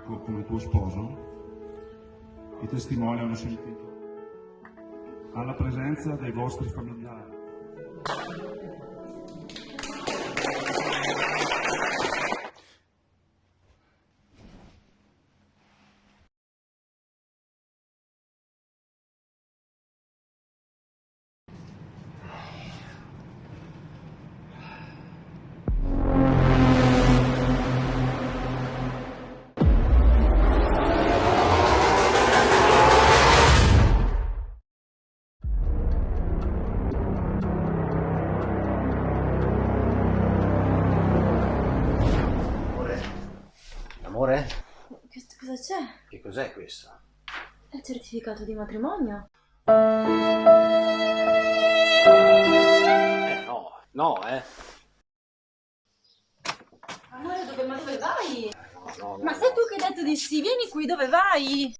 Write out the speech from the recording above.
amico come tuo sposo? I testimoni hanno sentito alla presenza dei vostri familiari. Amore? Che- Cosa c'è? Che cos'è questo? È il certificato di matrimonio. Eh no, no, eh. Amore, dove, ma dove vai? No, no, Ma sei tu che hai detto di sì, vieni qui, dove vai?